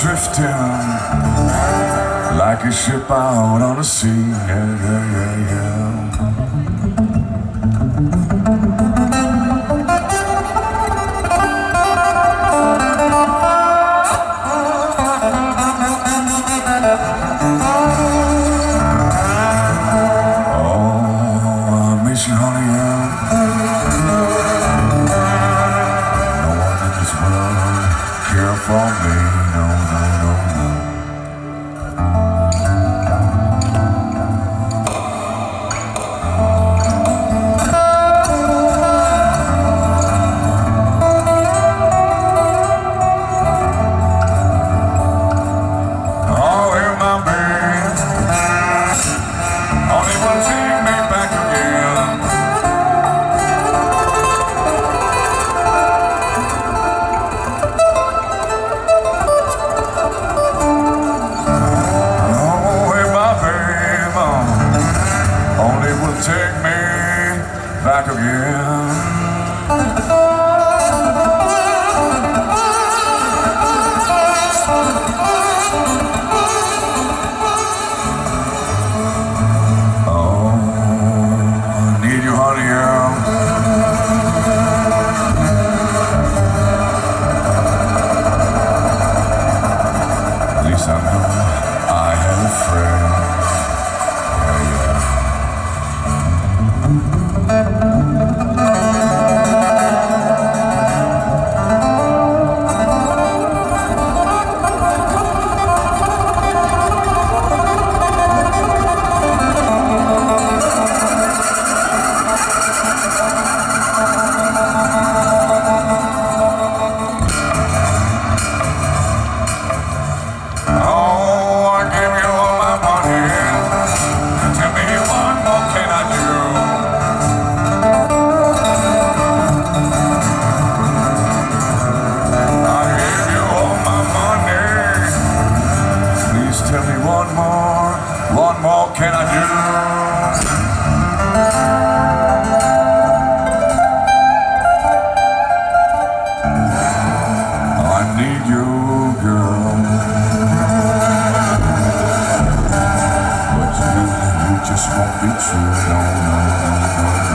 drifting like a ship out on the sea. Yeah, yeah, yeah. won't be true. No, no, no, no.